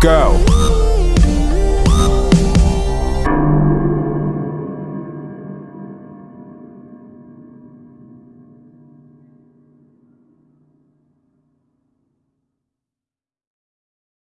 go.